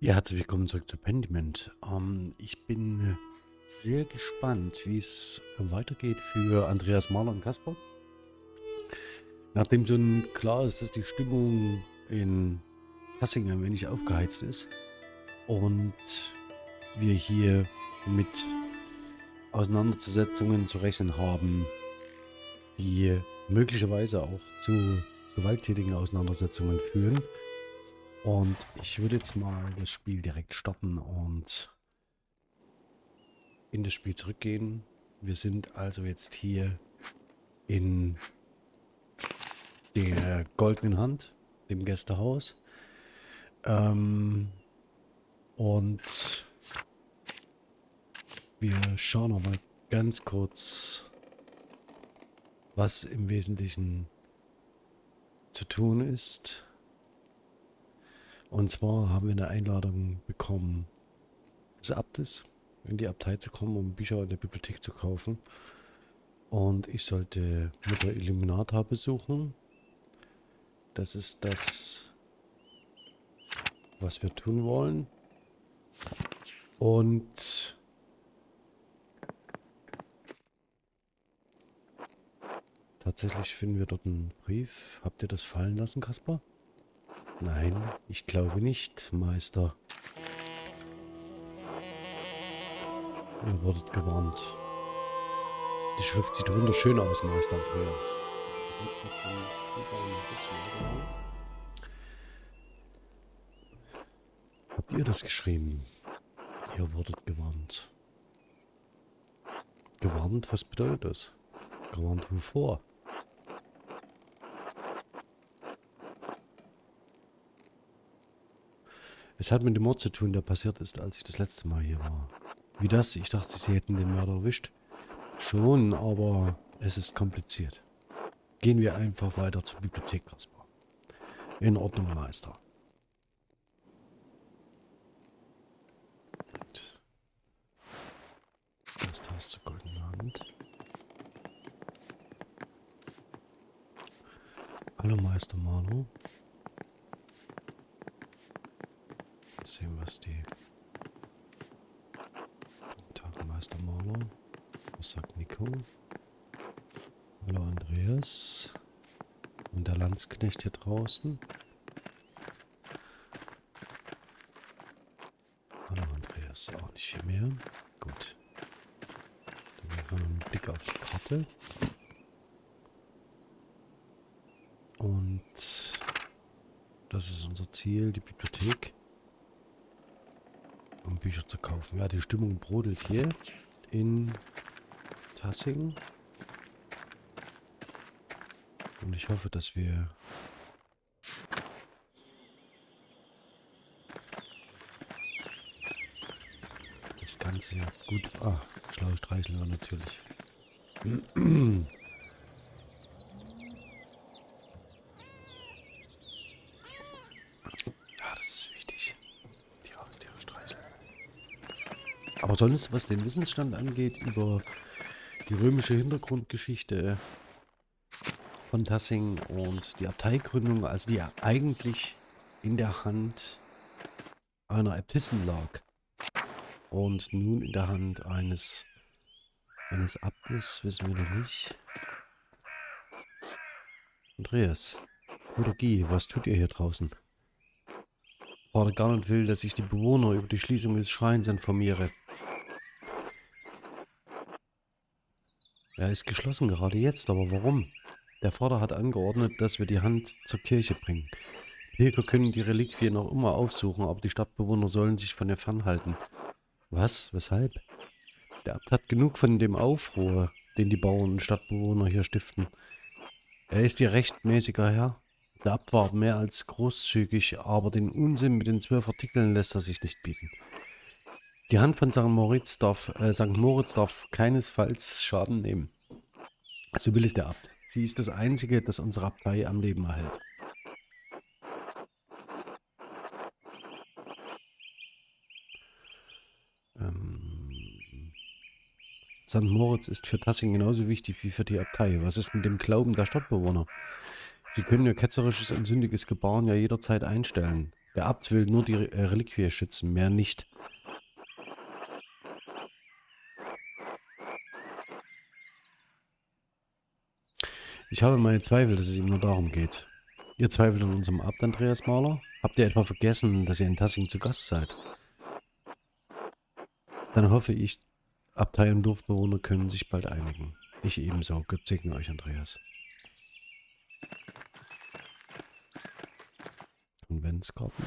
Ja, herzlich willkommen zurück zu Pendiment. Ähm, ich bin sehr gespannt, wie es weitergeht für Andreas Mahler und Kasper. Nachdem schon klar ist, dass die Stimmung in Hassing ein wenig aufgeheizt ist und wir hier mit Auseinandersetzungen zu rechnen haben, die möglicherweise auch zu gewalttätigen Auseinandersetzungen führen, und ich würde jetzt mal das Spiel direkt starten und in das Spiel zurückgehen. Wir sind also jetzt hier in der goldenen Hand, dem Gästehaus. Ähm, und wir schauen noch mal ganz kurz, was im Wesentlichen zu tun ist. Und zwar haben wir eine Einladung bekommen des Abtes, in die Abtei zu kommen, um Bücher in der Bibliothek zu kaufen. Und ich sollte Mutter Illuminata besuchen. Das ist das, was wir tun wollen. Und tatsächlich finden wir dort einen Brief. Habt ihr das fallen lassen, Kaspar? Nein, ich glaube nicht, Meister. Ihr wurdet gewarnt. Die Schrift sieht wunderschön aus, Meister Andreas. Ganz kurz den Spielteil Habt ihr das geschrieben? Ihr wurdet gewarnt. Gewarnt? Was bedeutet das? Gewarnt wovor? Es hat mit dem Mord zu tun, der passiert ist, als ich das letzte Mal hier war. Wie das? Ich dachte, sie hätten den Mörder erwischt. Schon, aber es ist kompliziert. Gehen wir einfach weiter zur Bibliothek, Kaspar. In Ordnung, Meister. Gut. Das Haus zur goldenen Hand. Hallo, Meister Marlow. sehen, was die Tagmeister Marlo. Was sagt Nico? Hallo Andreas. Und Landsknecht hier draußen. Hallo Andreas. Auch nicht viel mehr. Gut. Dann machen wir einen Blick auf die Karte. Und das ist unser Ziel, die Bibliothek um Bücher zu kaufen. Ja, die Stimmung brodelt hier in Tassing. Und ich hoffe, dass wir das Ganze gut... Ah, schlaue Streicheln natürlich. Aber sonst, was den Wissensstand angeht, über die römische Hintergrundgeschichte von Tassing und die Abteigründung, also die eigentlich in der Hand einer Äbtissin lag und nun in der Hand eines, eines Abtes, wissen wir noch nicht. Andreas, Guy, was tut ihr hier draußen? Vater Garnet will, dass ich die Bewohner über die Schließung des Schreins informiere. Er ist geschlossen gerade jetzt, aber warum? Der Vater hat angeordnet, dass wir die Hand zur Kirche bringen. Pilger können die Reliquie noch immer aufsuchen, aber die Stadtbewohner sollen sich von ihr fernhalten. Was? Weshalb? Der Abt hat genug von dem Aufruhr, den die Bauern und Stadtbewohner hier stiften. Er ist ihr rechtmäßiger Herr. Der Abt war mehr als großzügig, aber den Unsinn mit den zwölf Artikeln lässt er sich nicht bieten. Die Hand von St. Moritz darf, äh, St. Moritz darf keinesfalls Schaden nehmen. So will es der Abt. Sie ist das Einzige, das unsere Abtei am Leben erhält. St. Moritz ist für Tassing genauso wichtig wie für die Abtei. Was ist mit dem Glauben der Stadtbewohner? Sie können ihr ketzerisches und sündiges Gebaren ja jederzeit einstellen. Der Abt will nur die äh, Reliquie schützen, mehr nicht. Ich habe meine Zweifel, dass es ihm nur darum geht. Ihr zweifelt an unserem Abt, Andreas Mahler? Habt ihr etwa vergessen, dass ihr in Tassing zu Gast seid? Dann hoffe ich, Abtei und Dorfbewohner können sich bald einigen. Ich ebenso. Gott segne euch, Andreas. Konventsgarten.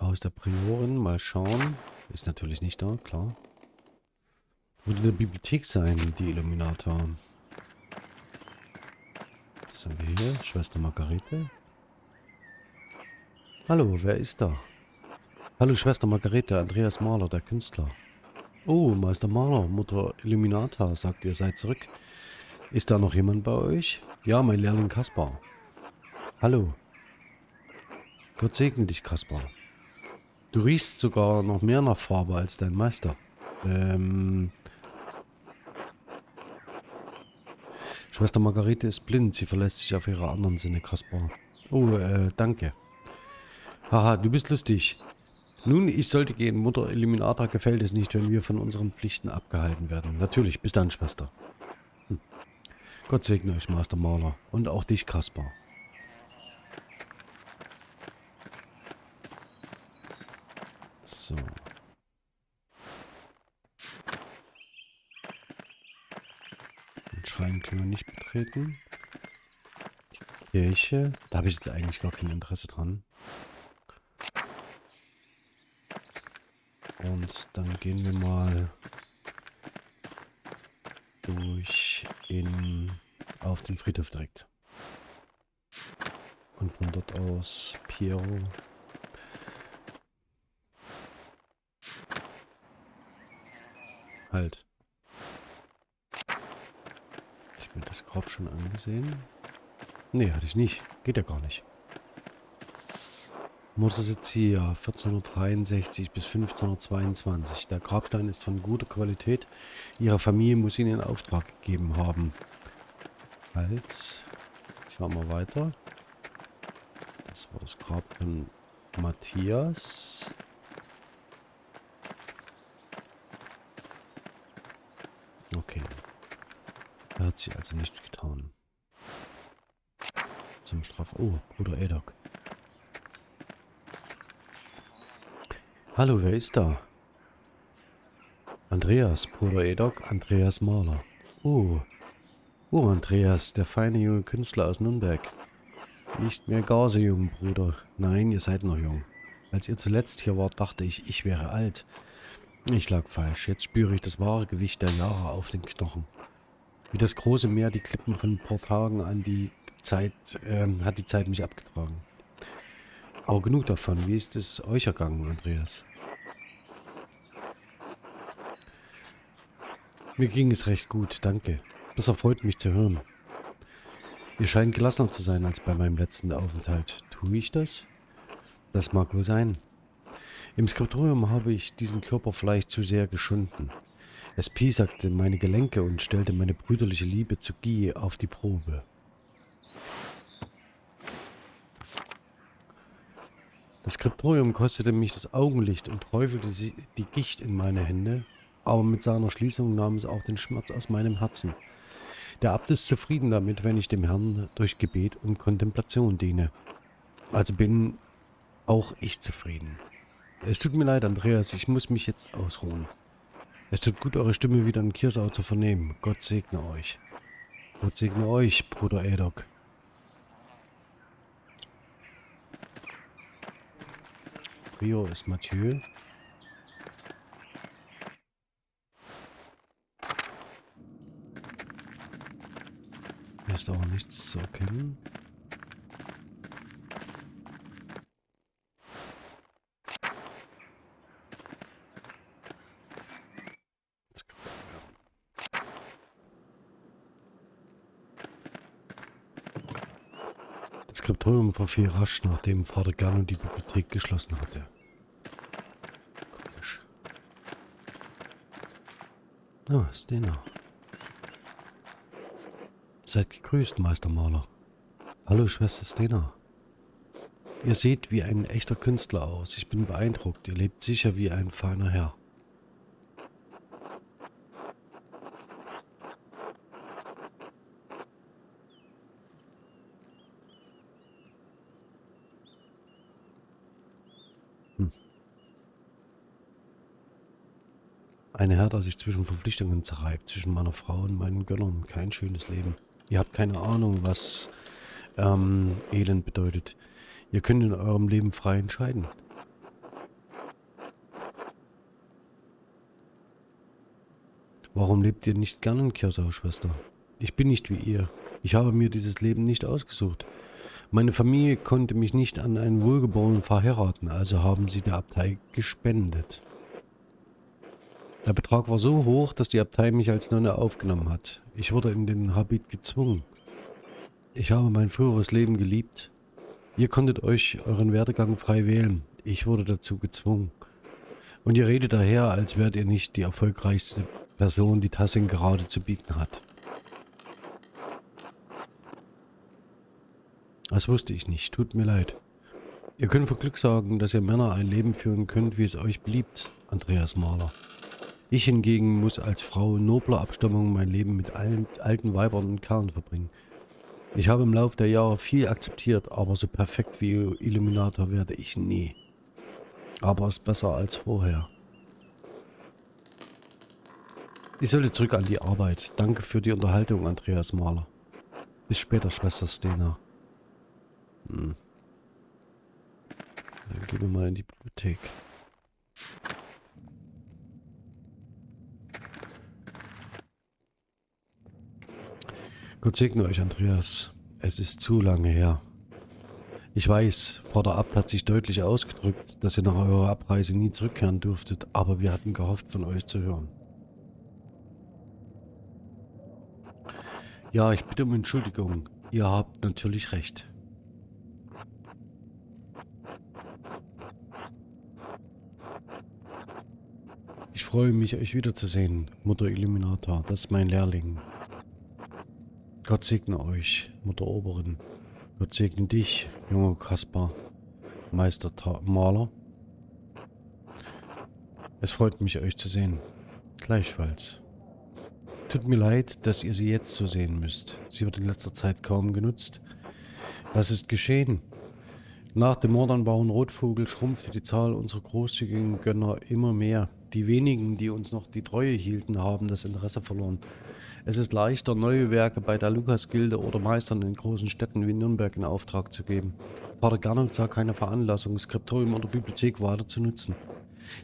Haus der Priorin, mal schauen. Ist natürlich nicht da, klar. Würde in der Bibliothek sein, die Illuminator. Was haben wir hier? Schwester Margarete. Hallo, wer ist da? Hallo Schwester Margarete, Andreas Mahler, der Künstler. Oh, Meister Mahler, Mutter Illuminata, sagt ihr seid zurück. Ist da noch jemand bei euch? Ja, mein Lehrling Kaspar. Hallo. Gott segne dich, Kaspar. Du riechst sogar noch mehr nach Farbe als dein Meister. Ähm... Schwester Margarete ist blind, sie verlässt sich auf ihre anderen Sinne, Kaspar. Oh, äh, danke. Haha, du bist lustig. Nun, ich sollte gehen. Mutter Illuminata gefällt es nicht, wenn wir von unseren Pflichten abgehalten werden. Natürlich, bis dann, Schwester. Hm. Gott segne euch, Master Maler. Und auch dich, Kaspar. So. Den Schrein können wir nicht betreten. Die Kirche, da habe ich jetzt eigentlich gar kein Interesse dran. Und dann gehen wir mal durch in auf den Friedhof direkt. Und von dort aus Piero. Halt. Ich mir das Grab schon angesehen. Nee, hatte ich nicht. Geht ja gar nicht. Mosesezia 1463 bis 1522. Der Grabstein ist von guter Qualität. Ihre Familie muss ihn in Auftrag gegeben haben. Halt. Schauen wir weiter. Das war das Grab von Matthias. Okay. Da hat sich also nichts getan. Zum Straf... Oh, Bruder Edok. Hallo, wer ist da? Andreas, Bruder Edok, Andreas Mahler. Oh. Oh, Andreas, der feine junge Künstler aus Nürnberg. Nicht mehr gar so jung, Bruder. Nein, ihr seid noch jung. Als ihr zuletzt hier wart, dachte ich, ich wäre alt. Ich lag falsch. Jetzt spüre ich das wahre Gewicht der Jahre auf den Knochen. Wie das große Meer die Klippen von Tagen an die Zeit, ähm, hat die Zeit mich abgetragen. Aber genug davon. Wie ist es euch ergangen, Andreas? Mir ging es recht gut, danke. Das erfreut mich zu hören. Ihr scheint gelassener zu sein als bei meinem letzten Aufenthalt. Tue ich das? Das mag wohl sein. Im Skriptorium habe ich diesen Körper vielleicht zu sehr geschunden. Es piesacte meine Gelenke und stellte meine brüderliche Liebe zu Guy auf die Probe. Das Skriptorium kostete mich das Augenlicht und träufelte die Gicht in meine Hände, aber mit seiner Schließung nahm es auch den Schmerz aus meinem Herzen. Der Abt ist zufrieden damit, wenn ich dem Herrn durch Gebet und Kontemplation diene. Also bin auch ich zufrieden. Es tut mir leid, Andreas, ich muss mich jetzt ausruhen. Es tut gut, eure Stimme wieder in Kirsau zu vernehmen. Gott segne euch. Gott segne euch, Bruder Edok. Rio ist Mathieu. Hier ist auch nichts zu erkennen. Skriptorium verfiel rasch, nachdem Vater Gerno die Bibliothek geschlossen hatte. Komisch. Ah, Stena. Seid gegrüßt, Meister Maler. Hallo, Schwester Stena. Ihr seht wie ein echter Künstler aus. Ich bin beeindruckt. Ihr lebt sicher wie ein feiner Herr. Ein Herr, der sich zwischen Verpflichtungen zerreibt, zwischen meiner Frau und meinen Gönnern. Kein schönes Leben. Ihr habt keine Ahnung, was ähm, Elend bedeutet. Ihr könnt in eurem Leben frei entscheiden. Warum lebt ihr nicht gern in Kirsau, Schwester? Ich bin nicht wie ihr. Ich habe mir dieses Leben nicht ausgesucht. Meine Familie konnte mich nicht an einen Wohlgeborenen verheiraten, also haben sie der Abtei gespendet. Der Betrag war so hoch, dass die Abtei mich als Nonne aufgenommen hat. Ich wurde in den Habit gezwungen. Ich habe mein früheres Leben geliebt. Ihr konntet euch euren Werdegang frei wählen. Ich wurde dazu gezwungen. Und ihr redet daher, als wärt ihr nicht die erfolgreichste Person, die Tassing gerade zu bieten hat. Das wusste ich nicht. Tut mir leid. Ihr könnt vor Glück sagen, dass ihr Männer ein Leben führen könnt, wie es euch beliebt, Andreas Mahler. Ich hingegen muss als Frau nobler Abstammung mein Leben mit allen alten Weibern und Kerlen verbringen. Ich habe im Laufe der Jahre viel akzeptiert, aber so perfekt wie Illuminator werde ich nie. Aber es ist besser als vorher. Ich sollte zurück an die Arbeit. Danke für die Unterhaltung, Andreas Mahler. Bis später, Schwester Stena. Hm. Dann gehen wir mal in die Bibliothek. Gott segne euch, Andreas. Es ist zu lange her. Ich weiß, Vater Abt hat sich deutlich ausgedrückt, dass ihr nach eurer Abreise nie zurückkehren dürftet, aber wir hatten gehofft, von euch zu hören. Ja, ich bitte um Entschuldigung. Ihr habt natürlich recht. Ich freue mich, euch wiederzusehen, Mutter Illuminator. Das ist mein Lehrling. Gott segne euch, Mutter Oberin. Gott segne dich, junger Kaspar, Meister Maler. Es freut mich, euch zu sehen. Gleichfalls. Tut mir leid, dass ihr sie jetzt so sehen müsst. Sie wird in letzter Zeit kaum genutzt. Was ist geschehen? Nach dem Mord an Bauern Rotvogel schrumpfte die Zahl unserer großzügigen Gönner immer mehr. Die wenigen, die uns noch die Treue hielten, haben das Interesse verloren. Es ist leichter, neue Werke bei der Lukas-Gilde oder Meistern in großen Städten wie Nürnberg in Auftrag zu geben. Pater Gernot sah keine Veranlassung, Skriptorium oder Bibliothek weiter zu nutzen.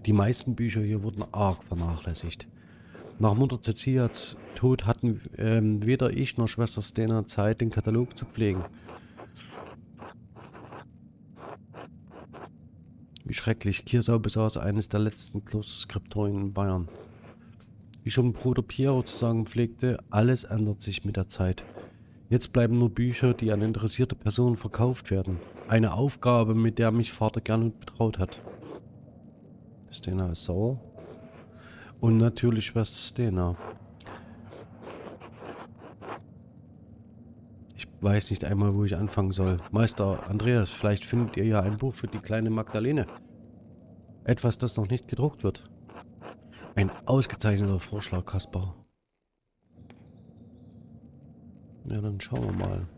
Die meisten Bücher hier wurden arg vernachlässigt. Nach Mutter Cecilias Tod hatten ähm, weder ich noch Schwester Stena Zeit, den Katalog zu pflegen. Wie schrecklich, Kirsau besaß eines der letzten Klosterskriptorien in Bayern. Wie schon Bruder Piero zu sagen pflegte, alles ändert sich mit der Zeit. Jetzt bleiben nur Bücher, die an interessierte Personen verkauft werden. Eine Aufgabe, mit der mich Vater Gernot betraut hat. Stena ist sauer. Und natürlich Schwester Stena. Ich weiß nicht einmal, wo ich anfangen soll. Meister Andreas, vielleicht findet ihr ja ein Buch für die kleine Magdalene. Etwas, das noch nicht gedruckt wird. Ein ausgezeichneter Vorschlag, Kaspar. Ja, dann schauen wir mal.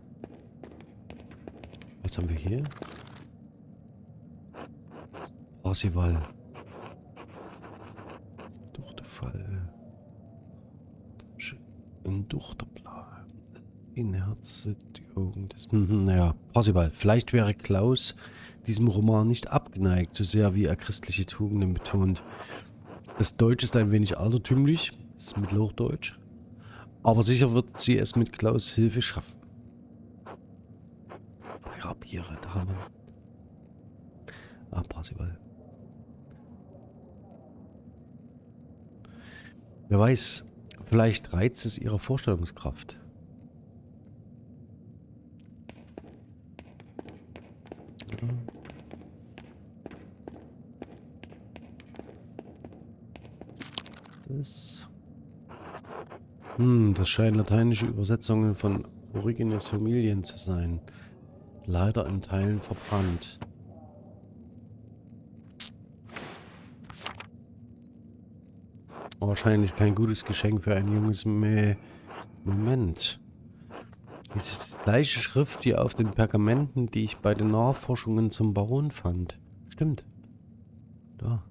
Was haben wir hier? Parsival. Duchtefall. Ein Duchterplan. In Herzögung des... Mhm, naja, Parsival. Vielleicht wäre Klaus diesem Roman nicht abgeneigt, so sehr wie er christliche Tugenden betont. Das Deutsch ist ein wenig altertümlich, ist Mittelhochdeutsch. Aber sicher wird sie es mit Klaus Hilfe schaffen. Rapiere, da haben wir. Ah, Parsival. Wer weiß, vielleicht reizt es ihre Vorstellungskraft. Ist. Hm, das scheinen lateinische Übersetzungen von Origines Familien zu sein. Leider in Teilen verbrannt. Wahrscheinlich kein gutes Geschenk für ein junges Mäh. Moment. Das ist die gleiche Schrift wie auf den Pergamenten, die ich bei den Nachforschungen zum Baron fand. Stimmt. Da.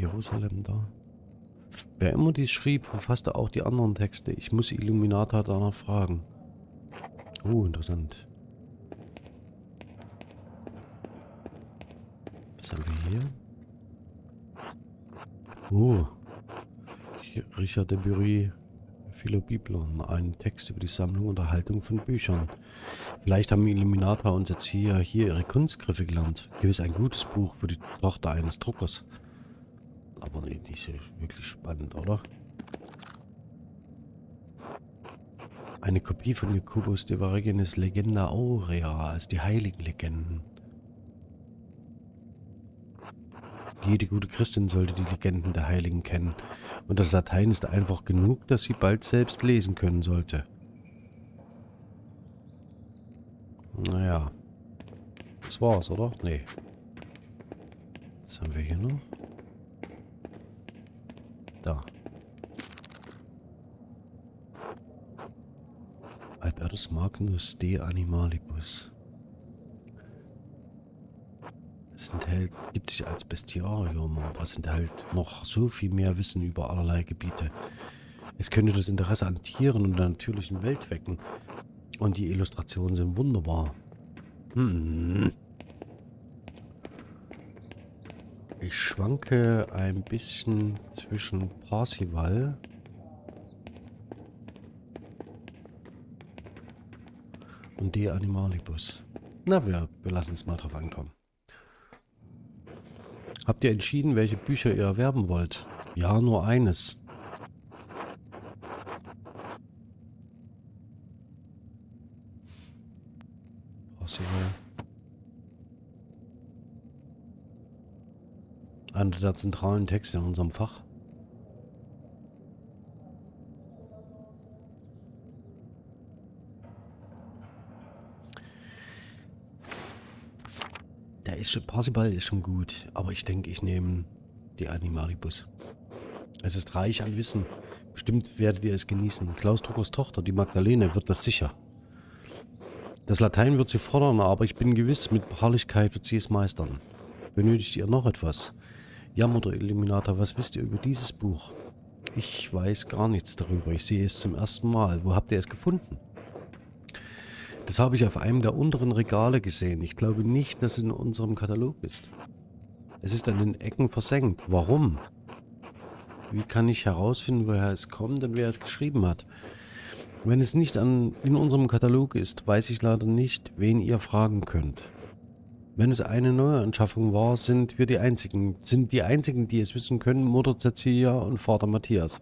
Jerusalem da. Wer immer dies schrieb, verfasste auch die anderen Texte. Ich muss Illuminata danach fragen. Oh, interessant. Was haben wir hier? Oh. Richard de Bury, Philobiblon, ein Text über die Sammlung und Erhaltung von Büchern. Vielleicht haben Illuminata und Erzieher hier ihre Kunstgriffe gelernt. Gewiss ein gutes Buch für die Tochter eines Druckers. Aber nee, ja wirklich spannend, oder? Eine Kopie von Jakobus de Varegenes Legenda Aurea, also die heiligen Legenden. Jede gute Christin sollte die Legenden der Heiligen kennen. Und das Latein ist einfach genug, dass sie bald selbst lesen können sollte. Naja. Das war's, oder? Nee. Was haben wir hier noch? Da. Albertus Magnus de Animalibus. Es enthält, gibt sich als Bestiarium, aber es enthält noch so viel mehr Wissen über allerlei Gebiete. Es könnte das Interesse an Tieren und der natürlichen Welt wecken. Und die Illustrationen sind wunderbar. Hm. Ich schwanke ein bisschen zwischen Parsival und De Animalibus. Na, wir, wir lassen es mal drauf ankommen. Habt ihr entschieden, welche Bücher ihr erwerben wollt? Ja, nur eines. Parsival. Einer der zentralen Texte in unserem Fach. Der ist schon, Parsifal ist schon gut, aber ich denke, ich nehme die Animalibus. Es ist reich an Wissen. Bestimmt werdet ihr es genießen. Klaus Druckers Tochter, die Magdalene, wird das sicher. Das Latein wird sie fordern, aber ich bin gewiss, mit Beharrlichkeit wird sie es meistern. Benötigt ihr noch etwas? Ja, Mutter Illuminata, was wisst ihr über dieses Buch? Ich weiß gar nichts darüber. Ich sehe es zum ersten Mal. Wo habt ihr es gefunden? Das habe ich auf einem der unteren Regale gesehen. Ich glaube nicht, dass es in unserem Katalog ist. Es ist an den Ecken versenkt. Warum? Wie kann ich herausfinden, woher es kommt und wer es geschrieben hat? Wenn es nicht an, in unserem Katalog ist, weiß ich leider nicht, wen ihr fragen könnt. Wenn es eine neue Anschaffung war, sind wir die einzigen, sind die einzigen, die es wissen können, Mutter Cecilia und Vater Matthias.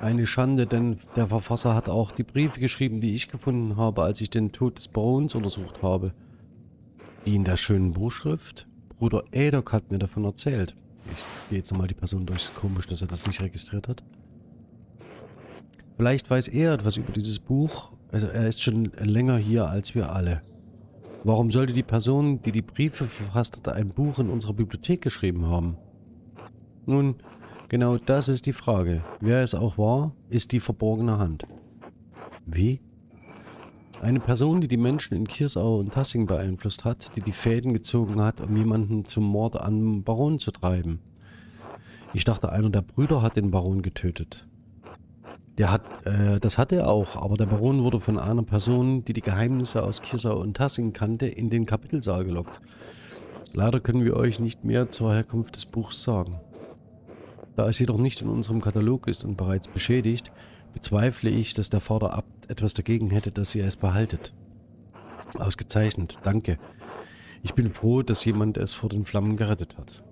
Eine Schande, denn der Verfasser hat auch die Briefe geschrieben, die ich gefunden habe, als ich den Tod des Barons untersucht habe. Die in der schönen Buchschrift? Bruder Edok hat mir davon erzählt. Ich gehe jetzt nochmal die Person durch. Komisch, dass er das nicht registriert hat. Vielleicht weiß er etwas über dieses Buch. Also er ist schon länger hier als wir alle. Warum sollte die Person, die die Briefe verfasst hat, ein Buch in unserer Bibliothek geschrieben haben? Nun, genau das ist die Frage. Wer es auch war, ist die verborgene Hand. Wie? Eine Person, die die Menschen in Kirsau und Tassing beeinflusst hat, die die Fäden gezogen hat, um jemanden zum Mord an Baron zu treiben. Ich dachte, einer der Brüder hat den Baron getötet. Der hat, äh, das hat er auch, aber der Baron wurde von einer Person, die die Geheimnisse aus Kirsau und Tassing kannte, in den Kapitelsaal gelockt. Leider können wir euch nicht mehr zur Herkunft des Buchs sagen. Da es jedoch nicht in unserem Katalog ist und bereits beschädigt, bezweifle ich, dass der Vater Abt etwas dagegen hätte, dass ihr es behaltet. Ausgezeichnet, danke. Ich bin froh, dass jemand es vor den Flammen gerettet hat.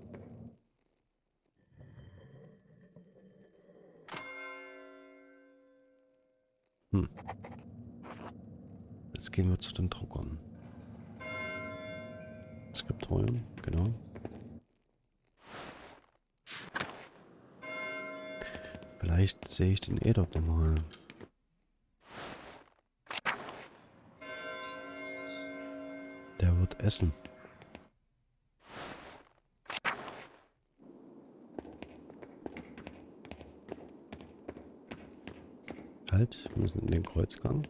Hm. Jetzt gehen wir zu den Druckern. Skriptorium, genau. Vielleicht sehe ich den dort nochmal. Der wird essen. Wir müssen in den Kreuzgang.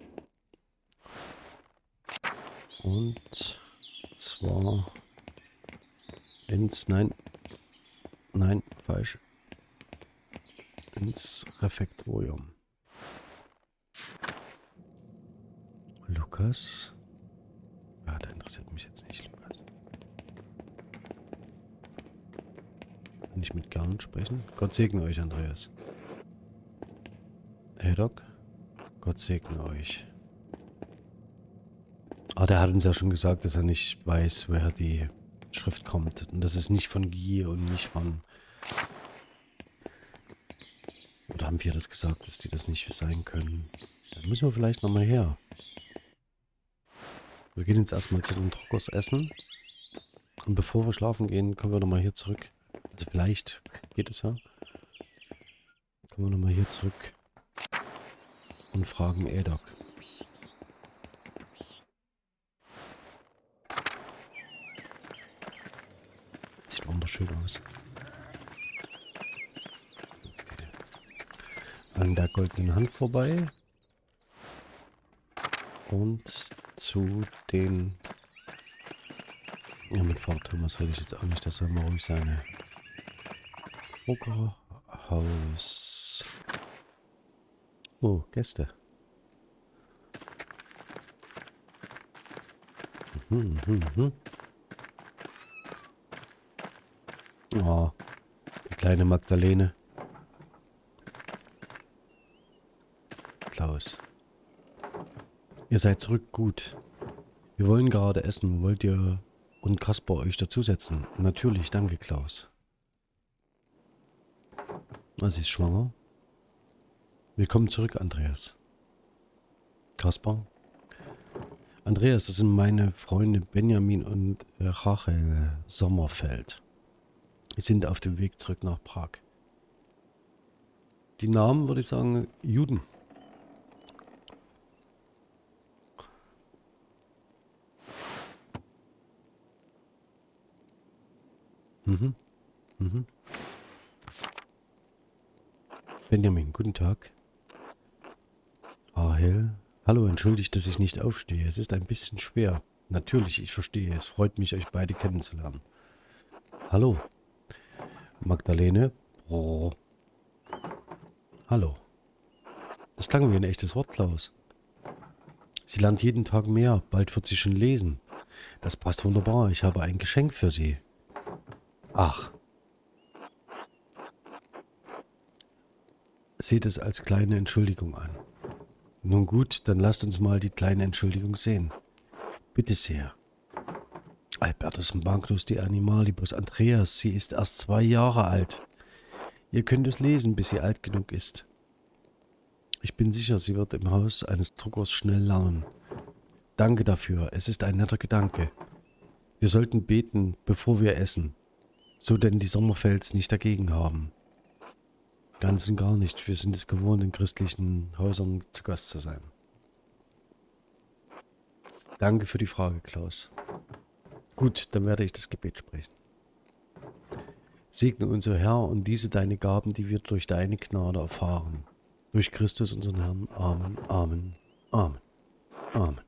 Und zwar ins, nein, nein, falsch, ins Refektorium. Lukas. Ja, der interessiert mich jetzt nicht, Lukas. Kann ich mit Gern sprechen? Gott segne euch, Andreas. Hey Doc, Gott segne euch. Ah, der hat uns ja schon gesagt, dass er nicht weiß, woher die Schrift kommt. Und das ist nicht von Gier und nicht von... Oder haben wir das gesagt, dass die das nicht sein können? Dann müssen wir vielleicht nochmal her. Wir gehen jetzt erstmal zu den Druckers essen. Und bevor wir schlafen gehen, kommen wir nochmal hier zurück. Also vielleicht geht es ja. Kommen wir nochmal hier zurück. Und fragen Edok. schön aus. Okay. An der goldenen Hand vorbei. Und zu den... Ja, mit Frau Thomas will ich jetzt auch nicht, das soll mal ruhig sein. Druckerhaus. Oh, Gäste. Mhm, mhm, mhm. Oh, die kleine Magdalene. Klaus. Ihr seid zurück, gut. Wir wollen gerade essen. Wollt ihr und Kasper euch dazusetzen? Natürlich, danke, Klaus. Sie ist schwanger. Willkommen zurück, Andreas. Kasper? Andreas, das sind meine Freunde Benjamin und Rachel Sommerfeld. Wir sind auf dem Weg zurück nach Prag. Die Namen würde ich sagen Juden. Mhm. Mhm. Benjamin, guten Tag. Rahel. Hallo, entschuldigt, dass ich nicht aufstehe. Es ist ein bisschen schwer. Natürlich, ich verstehe. Es freut mich, euch beide kennenzulernen. Hallo. Magdalene. Oh. Hallo. Das klang wie ein echtes Wort, Klaus. Sie lernt jeden Tag mehr. Bald wird sie schon lesen. Das passt wunderbar. Ich habe ein Geschenk für Sie. Ach. Seht es als kleine Entschuldigung an. Nun gut, dann lasst uns mal die kleine Entschuldigung sehen. Bitte sehr. Albertus Magnus de Animalibus Andreas, sie ist erst zwei Jahre alt. Ihr könnt es lesen, bis sie alt genug ist. Ich bin sicher, sie wird im Haus eines Druckers schnell lernen. Danke dafür, es ist ein netter Gedanke. Wir sollten beten, bevor wir essen, so denn die Sommerfels nicht dagegen haben. Ganz und gar nicht, wir sind es gewohnt, in christlichen Häusern zu Gast zu sein. Danke für die Frage, Klaus. Gut, dann werde ich das Gebet sprechen. Segne unser Herr und diese deine Gaben, die wir durch deine Gnade erfahren. Durch Christus unseren Herrn. Amen, Amen, Amen, Amen.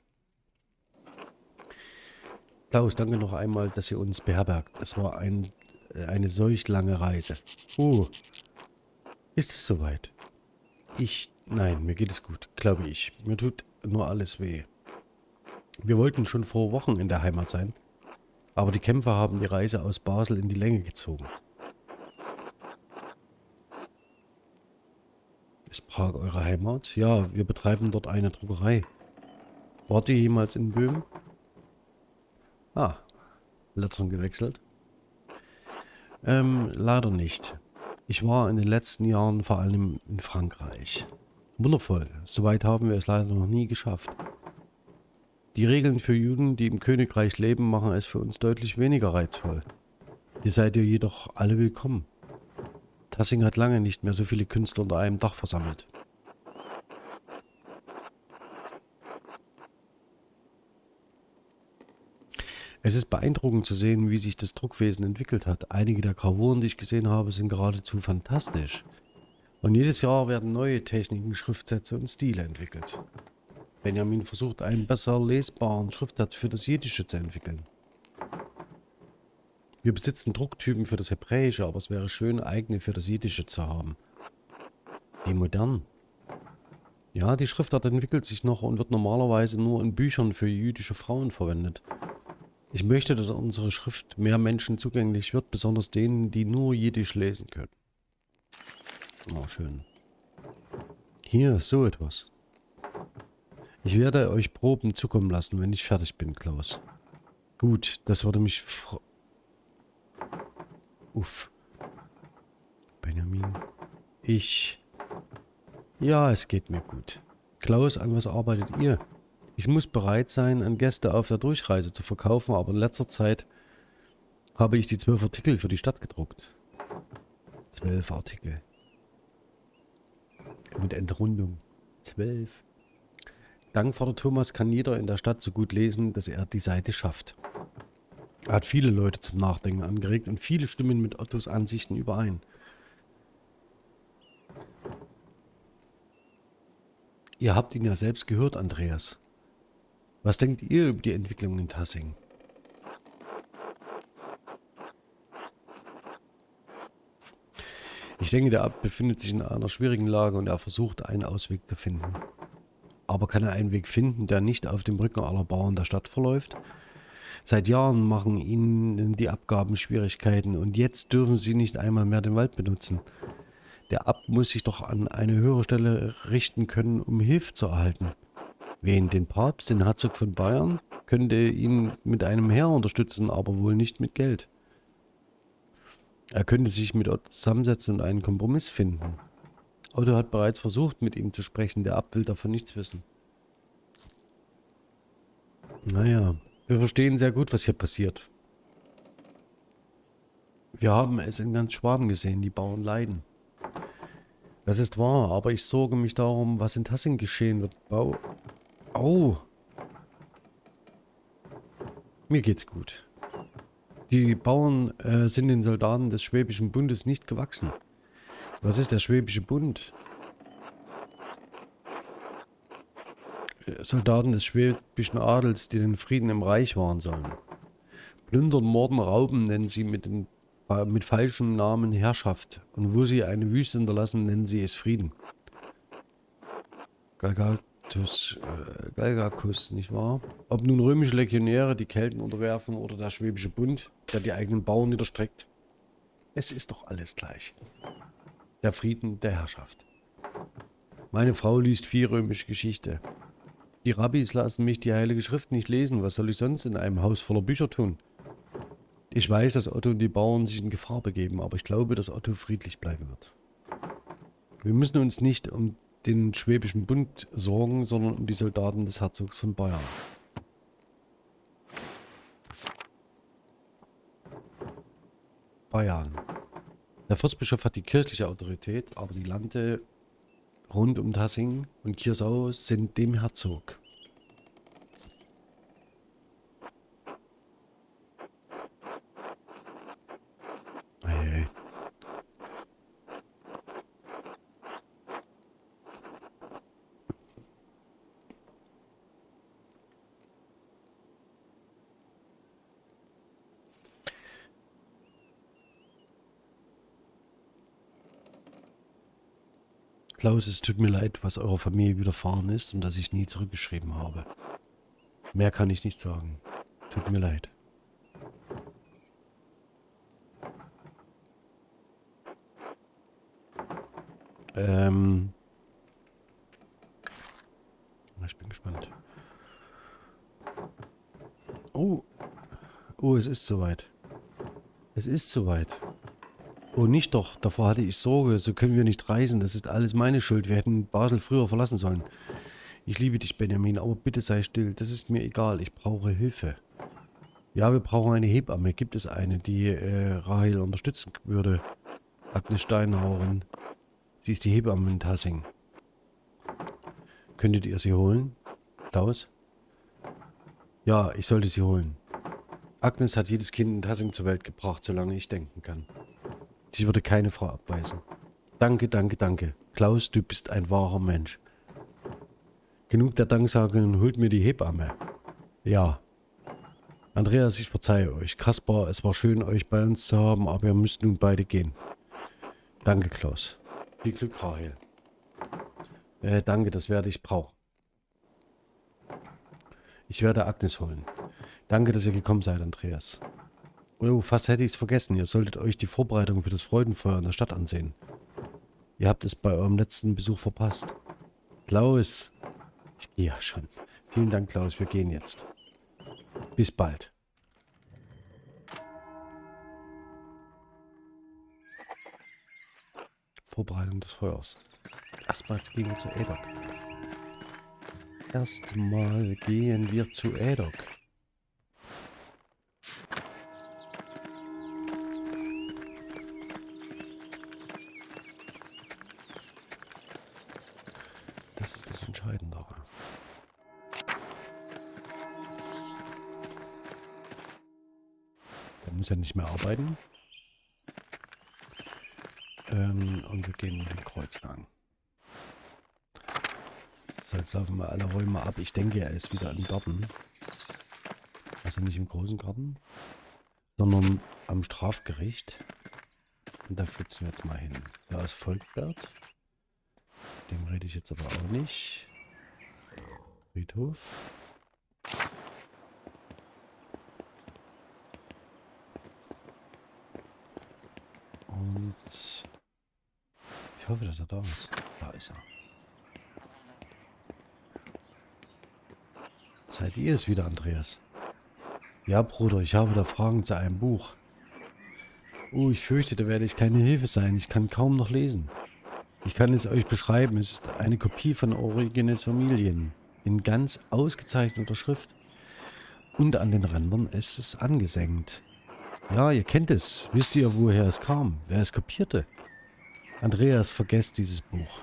Klaus, danke noch einmal, dass ihr uns beherbergt. Es war ein, äh, eine solch lange Reise. Uh, ist es soweit? Ich, nein, mir geht es gut, glaube ich. Mir tut nur alles weh. Wir wollten schon vor Wochen in der Heimat sein. Aber die Kämpfer haben die Reise aus Basel in die Länge gezogen. Ist Prag eure Heimat? Ja, wir betreiben dort eine Druckerei. Wart ihr jemals in Böhmen? Ah, Lettern gewechselt. Ähm, leider nicht. Ich war in den letzten Jahren vor allem in Frankreich. Wundervoll. Soweit haben wir es leider noch nie geschafft. Die Regeln für Juden, die im Königreich leben, machen es für uns deutlich weniger reizvoll. Hier seid ihr jedoch alle willkommen. Tassing hat lange nicht mehr so viele Künstler unter einem Dach versammelt. Es ist beeindruckend zu sehen, wie sich das Druckwesen entwickelt hat. Einige der Gravuren, die ich gesehen habe, sind geradezu fantastisch. Und jedes Jahr werden neue Techniken, Schriftsätze und Stile entwickelt. Benjamin versucht einen besser lesbaren Schriftsatz für das Jiddische zu entwickeln. Wir besitzen Drucktypen für das Hebräische, aber es wäre schön, eigene für das Jiddische zu haben. Wie modern. Ja, die Schriftart entwickelt sich noch und wird normalerweise nur in Büchern für jüdische Frauen verwendet. Ich möchte, dass unsere Schrift mehr Menschen zugänglich wird, besonders denen, die nur Jiddisch lesen können. Oh, schön. Hier, so etwas. Ich werde euch Proben zukommen lassen, wenn ich fertig bin, Klaus. Gut, das würde mich... Uff. Benjamin. Ich... Ja, es geht mir gut. Klaus, an was arbeitet ihr? Ich muss bereit sein, an Gäste auf der Durchreise zu verkaufen, aber in letzter Zeit habe ich die zwölf Artikel für die Stadt gedruckt. Zwölf Artikel. Mit Entrundung. Zwölf. Dank Vater Thomas kann jeder in der Stadt so gut lesen, dass er die Seite schafft. Er hat viele Leute zum Nachdenken angeregt und viele stimmen mit Ottos Ansichten überein. Ihr habt ihn ja selbst gehört, Andreas. Was denkt ihr über die Entwicklung in Tassing? Ich denke, der Abt befindet sich in einer schwierigen Lage und er versucht, einen Ausweg zu finden. Aber kann er einen Weg finden, der nicht auf dem Rücken aller Bauern der Stadt verläuft? Seit Jahren machen ihnen die Abgaben Schwierigkeiten und jetzt dürfen sie nicht einmal mehr den Wald benutzen. Der Abt muss sich doch an eine höhere Stelle richten können, um Hilfe zu erhalten. Wen? Den Papst, den Herzog von Bayern? Könnte ihn mit einem Heer unterstützen, aber wohl nicht mit Geld. Er könnte sich mit Otto zusammensetzen und einen Kompromiss finden. Otto hat bereits versucht, mit ihm zu sprechen. Der Abt will davon nichts wissen. Naja, wir verstehen sehr gut, was hier passiert. Wir haben es in ganz Schwaben gesehen, die Bauern leiden. Das ist wahr, aber ich sorge mich darum, was in Tassing geschehen wird. Bau Au. Mir geht's gut. Die Bauern äh, sind den Soldaten des Schwäbischen Bundes nicht gewachsen. Was ist der Schwäbische Bund? Soldaten des schwäbischen Adels, die den Frieden im Reich wahren sollen. Plündern, Morden, Rauben nennen sie mit, den, äh, mit falschem Namen Herrschaft. Und wo sie eine Wüste hinterlassen, nennen sie es Frieden. Galgatus, äh, Galgacus, nicht wahr? Ob nun römische Legionäre die Kelten unterwerfen oder der Schwäbische Bund, der die eigenen Bauern niederstreckt. Es ist doch alles gleich. Der Frieden der Herrschaft. Meine Frau liest viel römische Geschichte. Die Rabbis lassen mich die Heilige Schrift nicht lesen. Was soll ich sonst in einem Haus voller Bücher tun? Ich weiß, dass Otto und die Bauern sich in Gefahr begeben, aber ich glaube, dass Otto friedlich bleiben wird. Wir müssen uns nicht um den Schwäbischen Bund sorgen, sondern um die Soldaten des Herzogs von Bayern. Bayern. Der Fürstbischof hat die kirchliche Autorität, aber die Lande rund um Tassing und Kiersau sind dem Herzog. Hey. Klaus, es tut mir leid, was eurer Familie widerfahren ist und dass ich nie zurückgeschrieben habe. Mehr kann ich nicht sagen. Tut mir leid. Ähm. Ich bin gespannt. Oh. Oh, es ist soweit. Es ist soweit. Oh, nicht doch. Davor hatte ich Sorge. So können wir nicht reisen. Das ist alles meine Schuld. Wir hätten Basel früher verlassen sollen. Ich liebe dich, Benjamin, aber bitte sei still. Das ist mir egal. Ich brauche Hilfe. Ja, wir brauchen eine Hebamme. Gibt es eine, die äh, Rahel unterstützen würde? Agnes Steinhauerin. Sie ist die Hebamme in Tassing. Könntet ihr sie holen? Klaus? Ja, ich sollte sie holen. Agnes hat jedes Kind in Tassing zur Welt gebracht, solange ich denken kann. Sie würde keine Frau abweisen. Danke, danke, danke. Klaus, du bist ein wahrer Mensch. Genug der Danksagungen, holt mir die Hebamme. Ja. Andreas, ich verzeihe euch. Kaspar, es war schön, euch bei uns zu haben, aber ihr müsst nun beide gehen. Danke, Klaus. Viel Glück, Rahel. Äh, danke, das werde ich brauchen. Ich werde Agnes holen. Danke, dass ihr gekommen seid, Andreas. Oh, fast hätte ich es vergessen. Ihr solltet euch die Vorbereitung für das Freudenfeuer in der Stadt ansehen. Ihr habt es bei eurem letzten Besuch verpasst. Klaus. Ich gehe ja schon. Vielen Dank, Klaus. Wir gehen jetzt. Bis bald. Vorbereitung des Feuers. Erstmal gehen wir zu Edok. Erstmal gehen wir zu Edok. Nicht mehr arbeiten. Ähm, und wir gehen den Kreuzgang. So, jetzt laufen wir alle Räume ab. Ich denke, er ist wieder im Garten. Also nicht im großen Garten, sondern am Strafgericht. Und da flitzen wir jetzt mal hin. Da ist Volkbert. Dem rede ich jetzt aber auch nicht. Friedhof. Und ich hoffe, dass er da ist. Da ist er. Seid ihr es wieder, Andreas? Ja, Bruder, ich habe da Fragen zu einem Buch. Oh, ich fürchte, da werde ich keine Hilfe sein. Ich kann kaum noch lesen. Ich kann es euch beschreiben. Es ist eine Kopie von Origines Familien. In ganz ausgezeichneter Schrift. Und an den Rändern ist es angesenkt. Ja, ihr kennt es. Wisst ihr, woher es kam? Wer es kopierte? Andreas vergesst dieses Buch.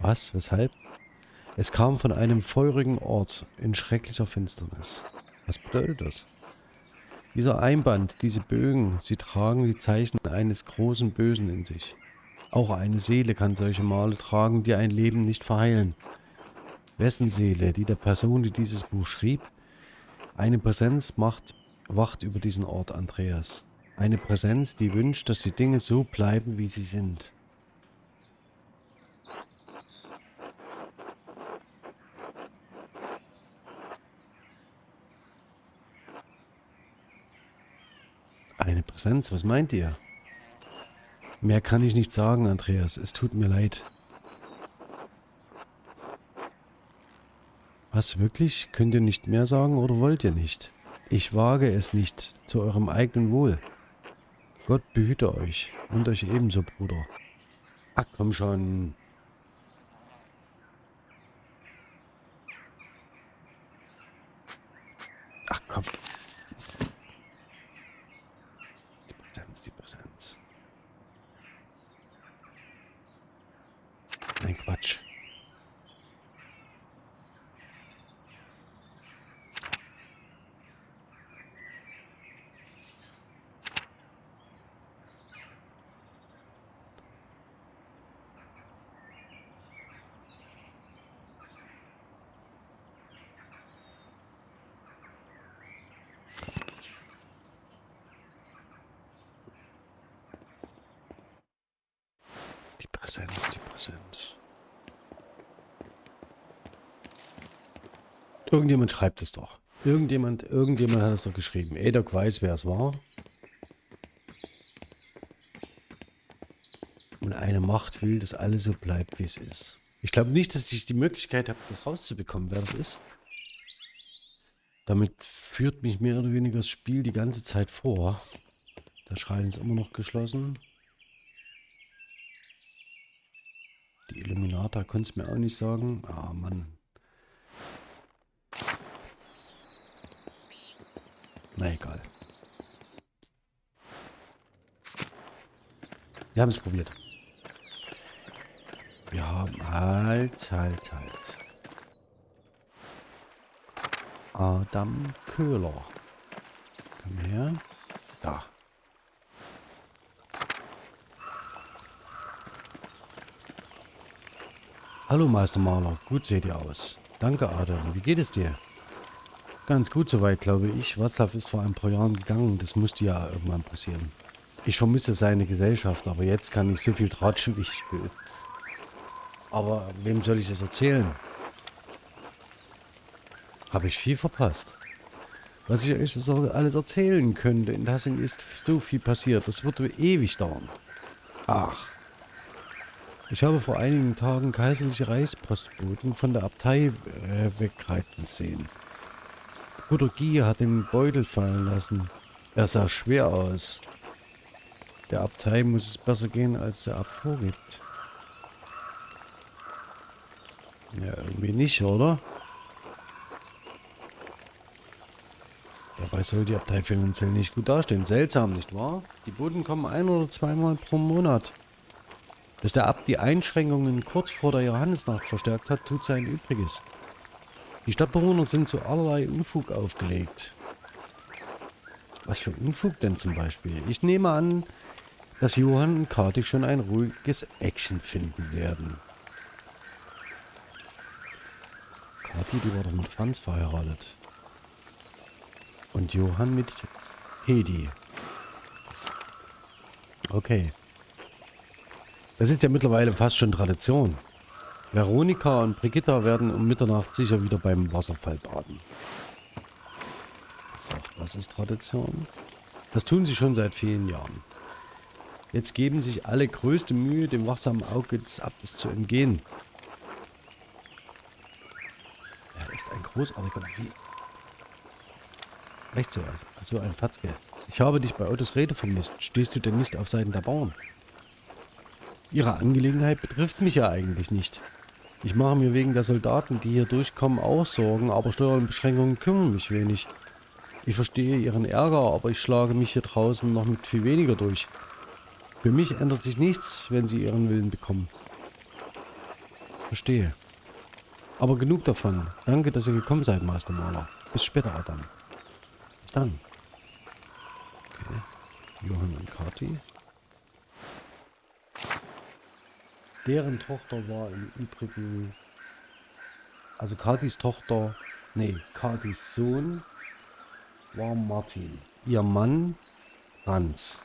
Was? Weshalb? Es kam von einem feurigen Ort in schrecklicher Finsternis. Was bedeutet das? Dieser Einband, diese Bögen, sie tragen die Zeichen eines großen Bösen in sich. Auch eine Seele kann solche Male tragen, die ein Leben nicht verheilen. Wessen Seele? Die der Person, die dieses Buch schrieb? Eine Präsenz macht, wacht über diesen Ort, Andreas. Eine Präsenz, die wünscht, dass die Dinge so bleiben, wie sie sind. Eine Präsenz, was meint ihr? Mehr kann ich nicht sagen, Andreas. Es tut mir leid. Was, wirklich? Könnt ihr nicht mehr sagen oder wollt ihr nicht? Ich wage es nicht, zu eurem eigenen Wohl. Gott behüte euch und euch ebenso, Bruder. Ach, komm schon. Ach, komm. Nein, Quatsch. Die Präsenz, die Präsenz. Irgendjemand schreibt es doch. Irgendjemand, irgendjemand hat es doch geschrieben. Edok weiß, wer es war. Und eine Macht will, dass alles so bleibt, wie es ist. Ich glaube nicht, dass ich die Möglichkeit habe, das rauszubekommen, wer das ist. Damit führt mich mehr oder weniger das Spiel die ganze Zeit vor. Der Schrein ist immer noch geschlossen. Die Illuminata konnte es mir auch nicht sagen. Ah, Mann. Na egal. Wir haben es probiert. Wir haben halt, halt, halt. Adam Köhler. Komm her. Da. Hallo Meister Maler, gut seht ihr aus. Danke Adam, wie geht es dir? Ganz gut soweit, glaube ich. Watzlaw ist vor ein paar Jahren gegangen, das musste ja irgendwann passieren. Ich vermisse seine Gesellschaft, aber jetzt kann ich so viel tratschen, wie ich will. Aber wem soll ich das erzählen? Habe ich viel verpasst. Was ich euch alles erzählen könnte, in Tassing ist so viel passiert. Das würde ewig dauern. Ach. Ich habe vor einigen Tagen kaiserliche Reichspostboten von der Abtei äh, wegreiten sehen. Bruder Guy hat den Beutel fallen lassen. Er sah schwer aus. Der Abtei muss es besser gehen, als der Abt vorgibt. Ja, irgendwie nicht, oder? Dabei soll die Abtei finanziell nicht gut dastehen. Seltsam, nicht wahr? Die Boten kommen ein- oder zweimal pro Monat. Dass der Abt die Einschränkungen kurz vor der Johannesnacht verstärkt hat, tut sein Übriges. Die Stadtbewohner sind zu allerlei Unfug aufgelegt. Was für Unfug denn zum Beispiel? Ich nehme an, dass Johann und Kati schon ein ruhiges Action finden werden. Kati, die war doch mit Franz verheiratet. Und Johann mit Hedi. Okay. Das ist ja mittlerweile fast schon Tradition. Veronika und Brigitta werden um Mitternacht sicher wieder beim Wasserfall baden. Ach, das ist Tradition. Das tun sie schon seit vielen Jahren. Jetzt geben sich alle größte Mühe, dem wachsamen Auge des Abtes zu entgehen. Er ist ein großartiger... Wie Echt so, so ein Fatzke. Ich habe dich bei Autos Rede vermisst. Stehst du denn nicht auf Seiten der Bauern? Ihre Angelegenheit betrifft mich ja eigentlich nicht. Ich mache mir wegen der Soldaten, die hier durchkommen, auch Sorgen, aber Steuerbeschränkungen kümmern mich wenig. Ich verstehe Ihren Ärger, aber ich schlage mich hier draußen noch mit viel weniger durch. Für mich ändert sich nichts, wenn Sie Ihren Willen bekommen. Verstehe. Aber genug davon. Danke, dass ihr gekommen seid, Master Maler. Bis später, Adam dann? Okay. Johann und Kati. Deren Tochter war im Übrigen... Also Katis Tochter... Nee, Katis Sohn war Martin. Ihr Mann Franz.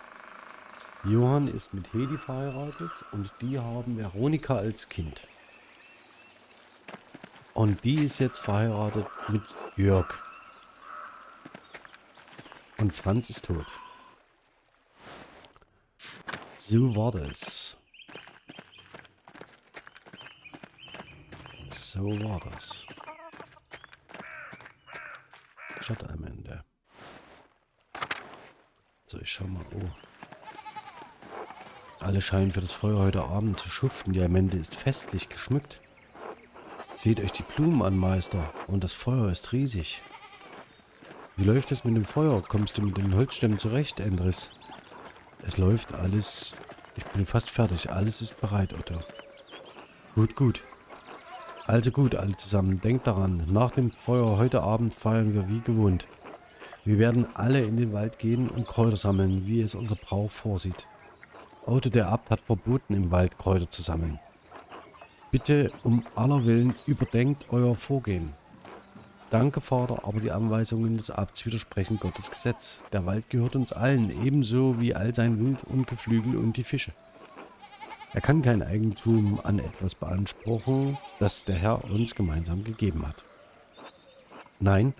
Johann ist mit Hedi verheiratet und die haben Veronika als Kind. Und die ist jetzt verheiratet mit Jörg. Und Franz ist tot. So war das. So war das. Statt am Ende. So, ich schau mal. Oh. Alle scheinen für das Feuer heute Abend zu schuften. Die Amende ist festlich geschmückt. Seht euch die Blumen an, Meister. Und das Feuer ist riesig. Wie läuft es mit dem Feuer? Kommst du mit den Holzstämmen zurecht, Endris? Es läuft alles. Ich bin fast fertig. Alles ist bereit, Otto. Gut, gut. Also gut, alle zusammen. Denkt daran, nach dem Feuer heute Abend feiern wir wie gewohnt. Wir werden alle in den Wald gehen und Kräuter sammeln, wie es unser Brauch vorsieht. Otto der Abt hat verboten, im Wald Kräuter zu sammeln. Bitte um aller Willen überdenkt euer Vorgehen. Danke, Vater, aber die Anweisungen des Abts widersprechen Gottes Gesetz. Der Wald gehört uns allen, ebenso wie all sein Wild und Geflügel und die Fische. Er kann kein Eigentum an etwas beanspruchen, das der Herr uns gemeinsam gegeben hat. Nein,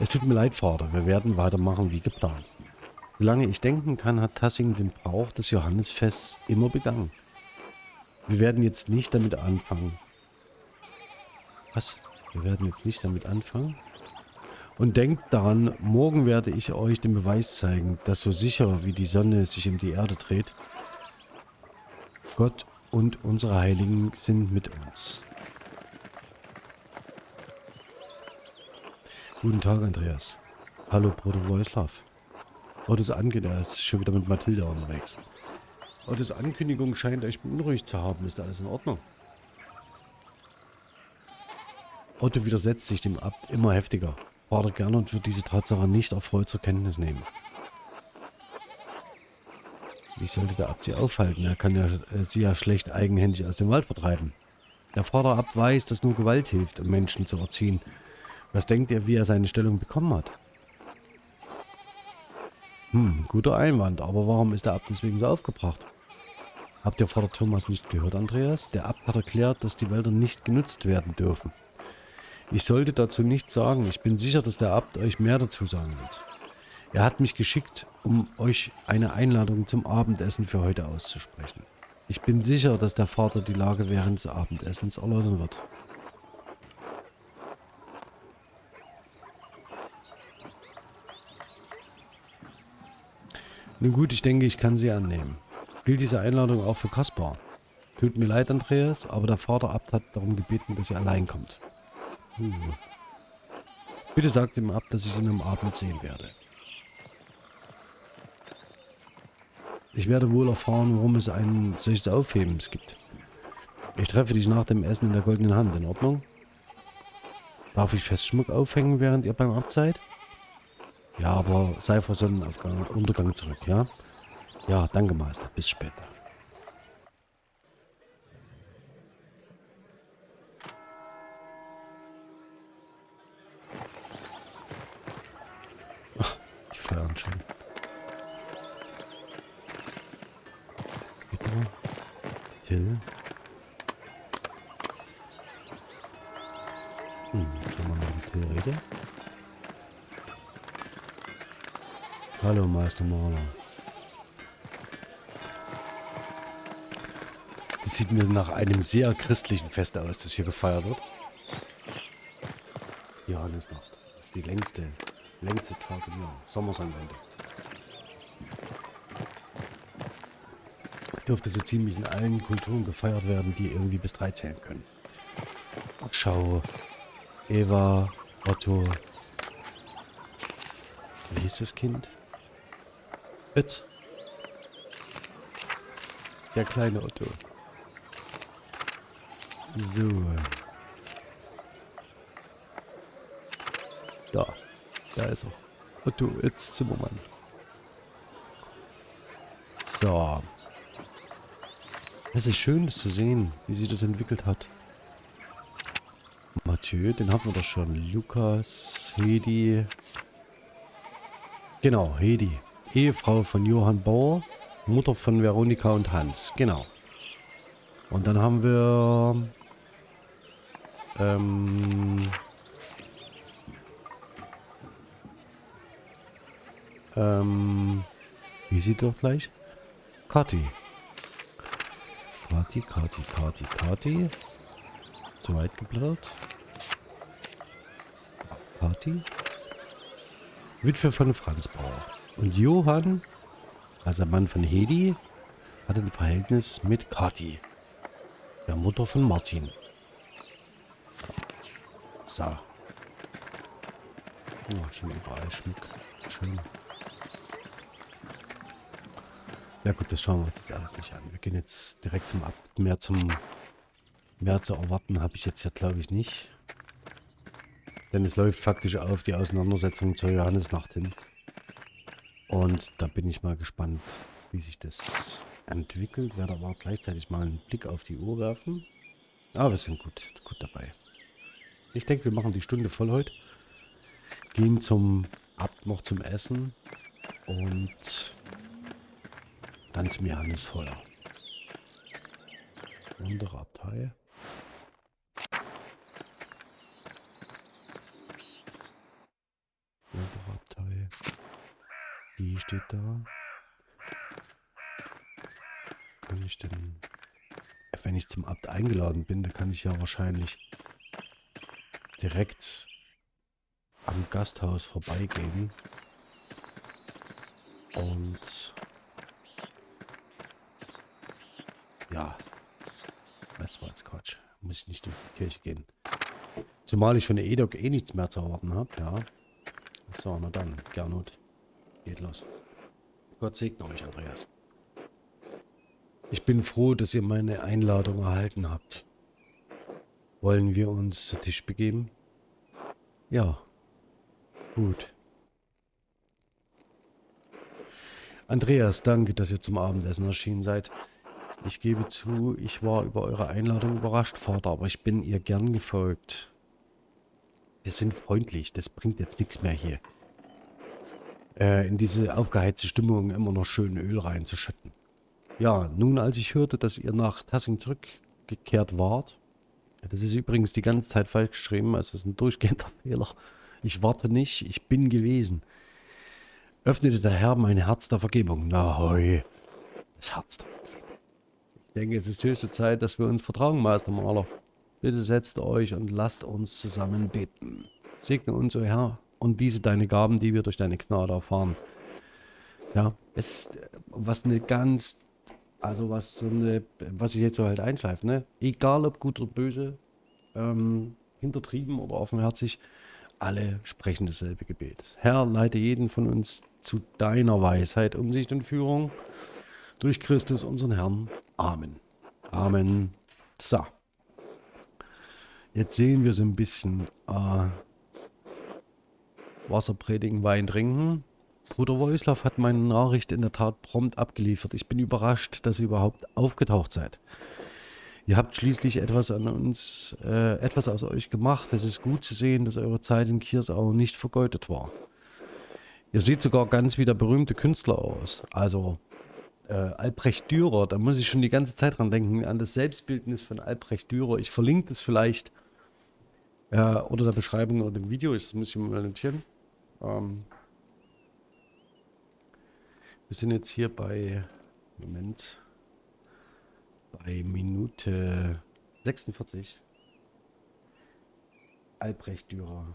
es tut mir leid, Vater, wir werden weitermachen wie geplant. Solange ich denken kann, hat Tassing den Brauch des Johannesfests immer begangen. Wir werden jetzt nicht damit anfangen. Was? Wir werden jetzt nicht damit anfangen. Und denkt daran, morgen werde ich euch den Beweis zeigen, dass so sicher wie die Sonne sich um die Erde dreht, Gott und unsere Heiligen sind mit uns. Guten Tag, Andreas. Hallo, Bruder Wojslav. Das angeht, er ist schon wieder mit Mathilda unterwegs. Ottos Ankündigung scheint euch beunruhigt zu haben. Ist alles in Ordnung? Otto widersetzt sich dem Abt immer heftiger. Vater Gernot wird diese Tatsache nicht erfreut zur Kenntnis nehmen. Wie sollte der Abt sie aufhalten? Er kann ja, äh, sie ja schlecht eigenhändig aus dem Wald vertreiben. Der Vater Abt weiß, dass nur Gewalt hilft, um Menschen zu erziehen. Was denkt ihr, wie er seine Stellung bekommen hat? Hm, guter Einwand, aber warum ist der Abt deswegen so aufgebracht? Habt ihr Vater Thomas nicht gehört, Andreas? Der Abt hat erklärt, dass die Wälder nicht genutzt werden dürfen. Ich sollte dazu nichts sagen. Ich bin sicher, dass der Abt euch mehr dazu sagen wird. Er hat mich geschickt, um euch eine Einladung zum Abendessen für heute auszusprechen. Ich bin sicher, dass der Vater die Lage während des Abendessens erläutern wird. Nun gut, ich denke, ich kann sie annehmen. Gilt diese Einladung auch für Kaspar? Tut mir leid, Andreas, aber der Vater Abt hat darum gebeten, dass ihr allein kommt. Uh. Bitte sagt ihm ab, dass ich ihn am Abend sehen werde. Ich werde wohl erfahren, warum es ein solches Aufhebens gibt. Ich treffe dich nach dem Essen in der goldenen Hand. In Ordnung? Darf ich Festschmuck aufhängen, während ihr beim Abt seid? Ja, aber sei vor Sonnenaufgang Untergang zurück, ja? Ja, danke, Meister. Bis später. feiern schon. Till. Hm, kann man mit Till reden? Hallo, Meister Maler. Das sieht mir nach einem sehr christlichen Fest aus, das hier gefeiert wird. Johannesnacht. Das ist die längste Längste Tag im Jahr. Sommersonnenwende. Dürfte so ziemlich in allen Kulturen gefeiert werden, die irgendwie bis drei zählen können. Schau. Eva, Otto. Wie hieß das Kind? Fritz. Der kleine Otto. So. Da. Da ist er. Otto, jetzt Zimmermann. So. Es ist schön, das zu sehen, wie sich das entwickelt hat. Mathieu, den haben wir doch schon. Lukas, Hedi. Genau, Hedi. Ehefrau von Johann Bauer, Mutter von Veronika und Hans. Genau. Und dann haben wir... Ähm... Ähm, wie sieht doch gleich? Kati. Kati, Kati, Kati, Kati. Zu weit geblättert. Kati. Witwe von Franz Bauer. Und Johann, also Mann von Hedi, hat ein Verhältnis mit Kati. Der Mutter von Martin. So. Oh, schon überall Schmuck. Schön. Ja gut, das schauen wir uns jetzt alles nicht an. Wir gehen jetzt direkt zum Ab. Mehr zum mehr zu erwarten habe ich jetzt ja glaube ich nicht. Denn es läuft faktisch auf die Auseinandersetzung zur Johannesnacht hin. Und da bin ich mal gespannt, wie sich das entwickelt. Werde aber gleichzeitig mal einen Blick auf die Uhr werfen. Aber wir sind gut, gut dabei. Ich denke, wir machen die Stunde voll heute. Gehen zum Ab noch zum Essen. Und dann zum Johannesfeuer. Andere Abtei. Andere Abtei. Die steht da. Kann ich denn... Wenn ich zum Abt eingeladen bin, dann kann ich ja wahrscheinlich direkt am Gasthaus vorbeigehen. Und Ja. Das war jetzt Quatsch. Muss ich nicht in die Kirche gehen. Zumal ich von der EDOC eh nichts mehr zu erwarten habe, ja. So, na dann, Gernot. Geht los. Gott segne euch, Andreas. Ich bin froh, dass ihr meine Einladung erhalten habt. Wollen wir uns zu Tisch begeben? Ja. Gut. Andreas, danke, dass ihr zum Abendessen erschienen seid. Ich gebe zu, ich war über eure Einladung überrascht, Vater, aber ich bin ihr gern gefolgt. Wir sind freundlich, das bringt jetzt nichts mehr hier. Äh, in diese aufgeheizte Stimmung immer noch schön Öl reinzuschütten. Ja, nun als ich hörte, dass ihr nach Tassing zurückgekehrt wart, das ist übrigens die ganze Zeit falsch geschrieben, also es ist ein durchgehender Fehler. Ich warte nicht, ich bin gewesen. Öffnete der Herr mein Herz der Vergebung. Na hoi, das Herz der Vergebung. Ich denke, es ist höchste Zeit, dass wir uns vertragen, Meister Maler. Bitte setzt euch und lasst uns zusammen beten. Segne uns, o oh Herr, und diese deine Gaben, die wir durch deine Gnade erfahren. Ja, es ist was eine ganz also was so eine, was ich jetzt so halt einschleife, ne? Egal ob gut oder böse, ähm, hintertrieben oder offenherzig, alle sprechen dasselbe Gebet. Herr, leite jeden von uns zu deiner Weisheit, Umsicht und Führung durch Christus unseren Herrn. Amen. Amen. So. Jetzt sehen wir so ein bisschen äh, Wasser predigen, Wein trinken. Bruder Wojslav hat meine Nachricht in der Tat prompt abgeliefert. Ich bin überrascht, dass ihr überhaupt aufgetaucht seid. Ihr habt schließlich etwas an uns, äh, etwas aus euch gemacht. Es ist gut zu sehen, dass eure Zeit in Kiersau nicht vergeudet war. Ihr seht sogar ganz wie der berühmte Künstler aus. Also äh, Albrecht Dürer, da muss ich schon die ganze Zeit dran denken, an das Selbstbildnis von Albrecht Dürer. Ich verlinke das vielleicht äh, unter der Beschreibung oder dem Video. Das muss ich mal notieren. Ähm, wir sind jetzt hier bei, Moment, bei Minute 46. Albrecht Dürer.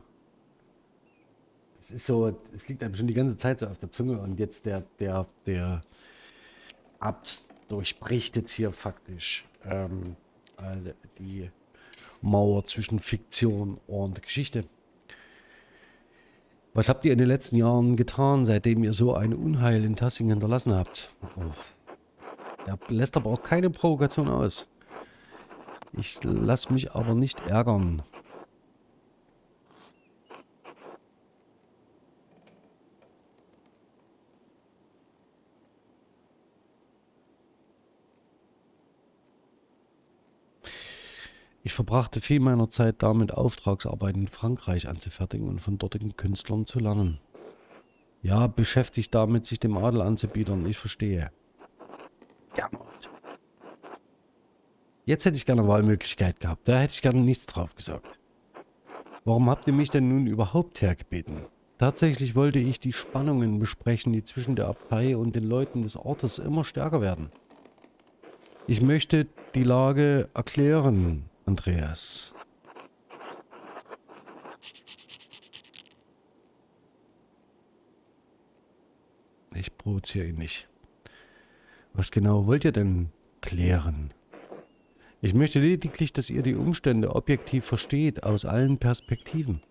Es ist so, es liegt einem schon die ganze Zeit so auf der Zunge und jetzt der, der, der Abt durchbricht jetzt hier faktisch ähm, die Mauer zwischen Fiktion und Geschichte. Was habt ihr in den letzten Jahren getan, seitdem ihr so ein Unheil in Tassing hinterlassen habt? Oh. Der lässt aber auch keine Provokation aus. Ich lasse mich aber nicht ärgern. Ich verbrachte viel meiner Zeit damit, Auftragsarbeiten in Frankreich anzufertigen und von dortigen Künstlern zu lernen. Ja, beschäftigt damit, sich dem Adel anzubiedern, ich verstehe. Ja, Jetzt hätte ich gerne Wahlmöglichkeit gehabt, da hätte ich gerne nichts drauf gesagt. Warum habt ihr mich denn nun überhaupt hergebeten? Tatsächlich wollte ich die Spannungen besprechen, die zwischen der Abtei und den Leuten des Ortes immer stärker werden. Ich möchte die Lage erklären, Andreas. Ich provoziere ihn nicht. Was genau wollt ihr denn klären? Ich möchte lediglich, dass ihr die Umstände objektiv versteht, aus allen Perspektiven.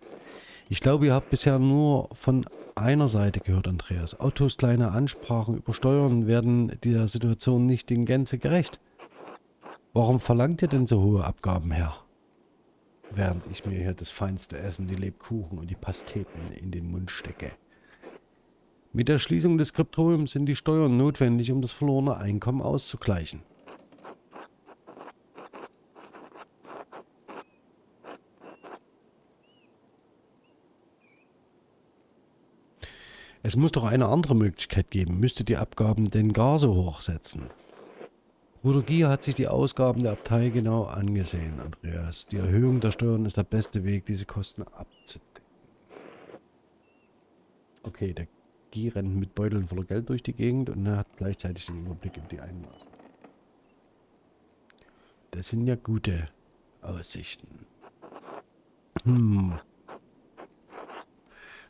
Ich glaube, ihr habt bisher nur von einer Seite gehört, Andreas. Autos kleine Ansprachen über Steuern werden der Situation nicht in Gänze gerecht. Warum verlangt ihr denn so hohe Abgaben, Herr? Während ich mir hier das feinste Essen, die Lebkuchen und die Pasteten in den Mund stecke. Mit der Schließung des Skriptoriums sind die Steuern notwendig, um das verlorene Einkommen auszugleichen. Es muss doch eine andere Möglichkeit geben. Müsste die Abgaben denn gar so hoch setzen? Bruder Gier hat sich die Ausgaben der Abtei genau angesehen, Andreas. Die Erhöhung der Steuern ist der beste Weg, diese Kosten abzudecken. Okay, der Gier rennt mit Beuteln voller Geld durch die Gegend und hat gleichzeitig den Überblick über die Einmaße. Das sind ja gute Aussichten. Hm.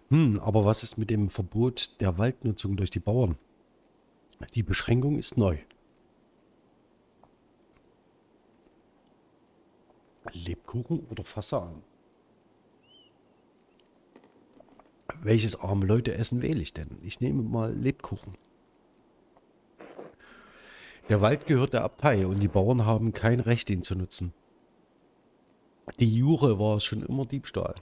Hm, aber was ist mit dem Verbot der Waldnutzung durch die Bauern? Die Beschränkung ist neu. Lebkuchen oder Fasan? Welches arme Leute essen wähle ich denn? Ich nehme mal Lebkuchen. Der Wald gehört der Abtei und die Bauern haben kein Recht, ihn zu nutzen. Die Jure war es schon immer Diebstahl.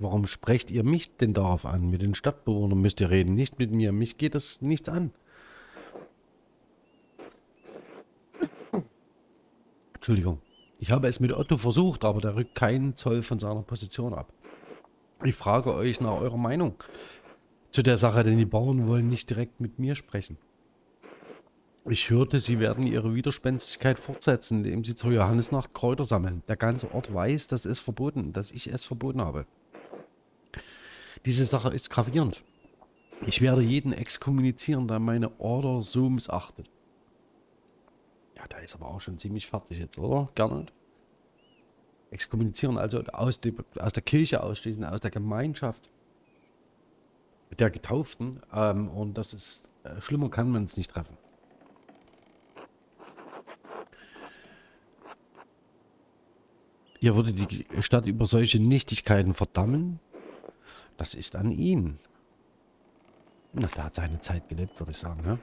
Warum sprecht ihr mich denn darauf an? Mit den Stadtbewohnern müsst ihr reden, nicht mit mir. Mich geht das nichts an. Entschuldigung. Ich habe es mit Otto versucht, aber der rückt keinen Zoll von seiner Position ab. Ich frage euch nach eurer Meinung zu der Sache, denn die Bauern wollen nicht direkt mit mir sprechen. Ich hörte, sie werden ihre Widerspenstigkeit fortsetzen, indem sie zur Johannesnacht Kräuter sammeln. Der ganze Ort weiß, dass es verboten, dass ich es verboten habe. Diese Sache ist gravierend. Ich werde jeden exkommunizieren, der meine Order so missachtet. Ja, da ist aber auch schon ziemlich fertig jetzt, oder? Gerne. Exkommunizieren, also aus, die, aus der Kirche ausschließen, aus der Gemeinschaft der Getauften. Ähm, und das ist, äh, schlimmer kann man es nicht treffen. Ihr würdet die Stadt über solche Nichtigkeiten verdammen? Das ist an ihn. Na, der hat seine Zeit gelebt, würde ich sagen. Ja?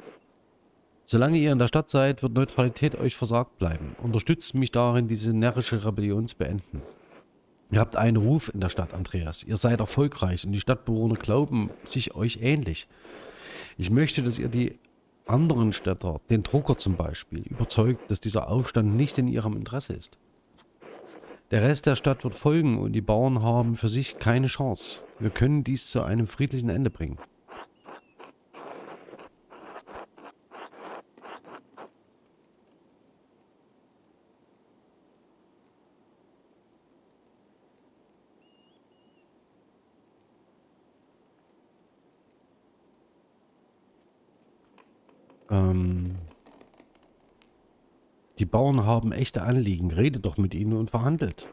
Solange ihr in der Stadt seid, wird Neutralität euch versagt bleiben. Unterstützt mich darin, diese närrische Rebellion zu beenden. Ihr habt einen Ruf in der Stadt, Andreas. Ihr seid erfolgreich und die Stadtbewohner glauben sich euch ähnlich. Ich möchte, dass ihr die anderen Städter, den Drucker zum Beispiel, überzeugt, dass dieser Aufstand nicht in ihrem Interesse ist. Der Rest der Stadt wird folgen und die Bauern haben für sich keine Chance. Wir können dies zu einem friedlichen Ende bringen. Ähm Bauern haben echte Anliegen. Redet doch mit ihnen und verhandelt.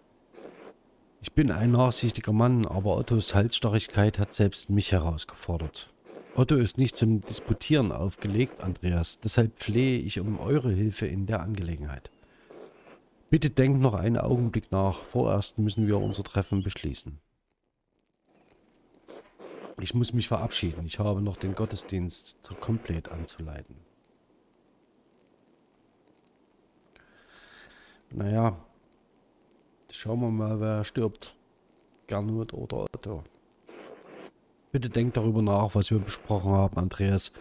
Ich bin ein nachsichtiger Mann, aber Ottos Halsstarrigkeit hat selbst mich herausgefordert. Otto ist nicht zum Disputieren aufgelegt, Andreas. Deshalb flehe ich um eure Hilfe in der Angelegenheit. Bitte denkt noch einen Augenblick nach. Vorerst müssen wir unser Treffen beschließen. Ich muss mich verabschieden. Ich habe noch den Gottesdienst zur Komplett anzuleiten. Naja, schauen wir mal, wer stirbt. Gernot oder Otto. Bitte denkt darüber nach, was wir besprochen haben, Andreas.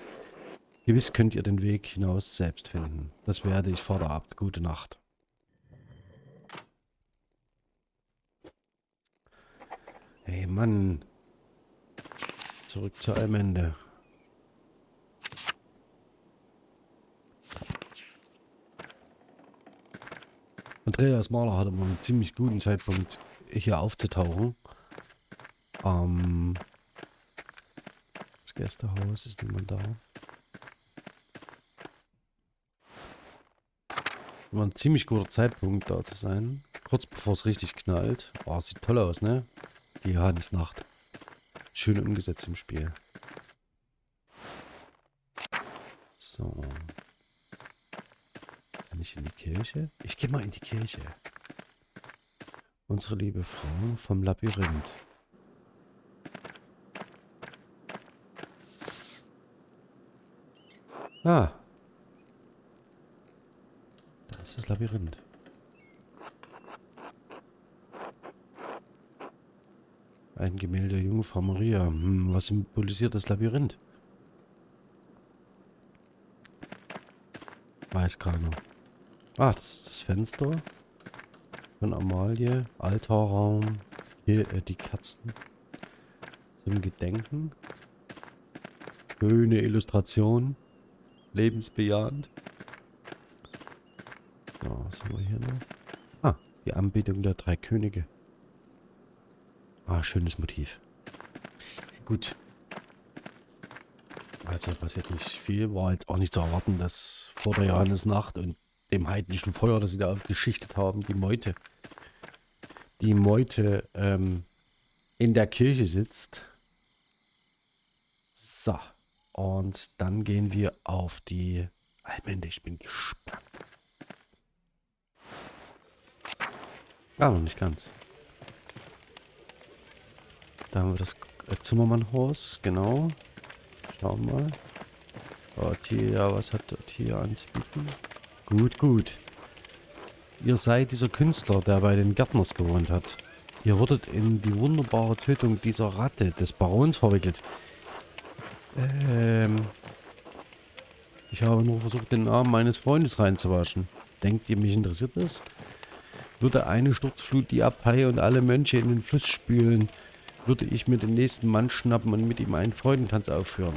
Gewiss könnt ihr den Weg hinaus selbst finden. Das werde ich vor der Abend. Gute Nacht. Hey Mann. Zurück zur Allmende. Andreas Mahler hatte mal einen ziemlich guten Zeitpunkt hier aufzutauchen. Ähm, das Gästehaus ist niemand da. War ein ziemlich guter Zeitpunkt da zu sein. Kurz bevor es richtig knallt. Oh, sieht toll aus, ne? Die Johannesnacht. Schön umgesetzt im Spiel. So nicht in die Kirche? Ich gehe mal in die Kirche. Unsere liebe Frau vom Labyrinth. Ah. Da ist das Labyrinth. Ein Gemälde der Jungfrau Maria. Hm, was symbolisiert das Labyrinth? Weiß keiner. Ah, das ist das Fenster von Amalie. Altarraum. Hier äh, die Katzen. Zum Gedenken. Schöne Illustration. Lebensbejahend. So, was haben wir hier noch? Ah, die Anbetung der drei Könige. Ah, schönes Motiv. Gut. Also passiert nicht viel. War jetzt auch nicht zu erwarten, dass vor der Johannesnacht und dem heidnischen Feuer, das sie da aufgeschichtet haben, die Meute, die Meute ähm, in der Kirche sitzt. So, und dann gehen wir auf die Allmende. Ich bin gespannt. Ah, noch nicht ganz. Da haben wir das äh, Zimmermann-Horse, genau. Schauen wir mal. Dort hier, was hat dort hier anzubieten? Gut, gut. Ihr seid dieser Künstler, der bei den Gärtners gewohnt hat. Ihr wurdet in die wunderbare Tötung dieser Ratte des Barons verwickelt. Ähm... Ich habe nur versucht, den Namen meines Freundes reinzuwaschen. Denkt ihr, mich interessiert das? Würde eine Sturzflut die Abtei und alle Mönche in den Fluss spülen, würde ich mir den nächsten Mann schnappen und mit ihm einen Freudentanz aufführen.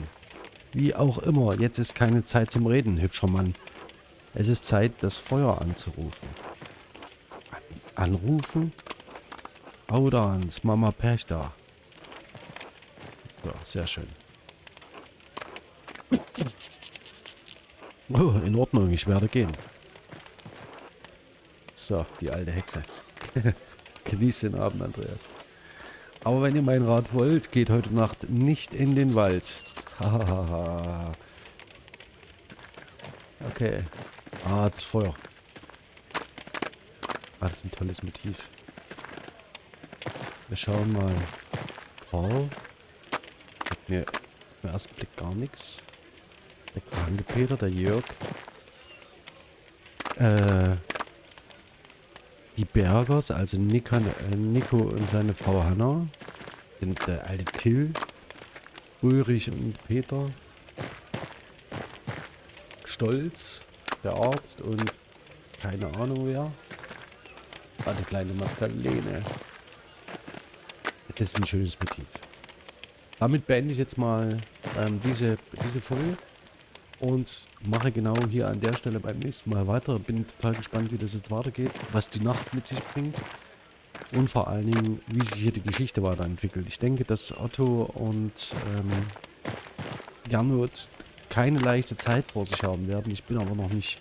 Wie auch immer, jetzt ist keine Zeit zum Reden, hübscher Mann. Es ist Zeit, das Feuer anzurufen. An anrufen? Audans, Mama Perchta. Ja, sehr schön. Oh, in Ordnung, ich werde gehen. So, die alte Hexe. Genießt den Abend, Andreas. Aber wenn ihr mein Rat wollt, geht heute Nacht nicht in den Wald. Hahaha. okay. Ah, das Feuer. Ah, das ist ein tolles Motiv. Wir schauen mal. Paul. Hat mir im ersten Blick gar nichts. Der kranke Peter, der Jörg. Äh, die Bergers, also Nika, äh, Nico und seine Frau Hanna. Sind der alte Till. Ulrich und Peter. Stolz, der Arzt und keine Ahnung wer. War die kleine Magdalene. Das ist ein schönes Motiv. Damit beende ich jetzt mal ähm, diese, diese Folge und mache genau hier an der Stelle beim nächsten Mal weiter. Bin total gespannt, wie das jetzt weitergeht, was die Nacht mit sich bringt und vor allen Dingen, wie sich hier die Geschichte weiterentwickelt. Ich denke, dass Otto und ähm, Gernot keine leichte Zeit vor sich haben werden. Ich bin aber noch nicht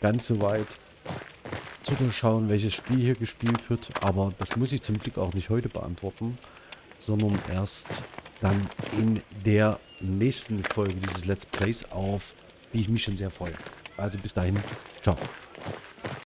ganz so weit zu durchschauen, welches Spiel hier gespielt wird. Aber das muss ich zum Glück auch nicht heute beantworten, sondern erst dann in der nächsten Folge dieses Let's Plays auf, die ich mich schon sehr freue. Also bis dahin, ciao.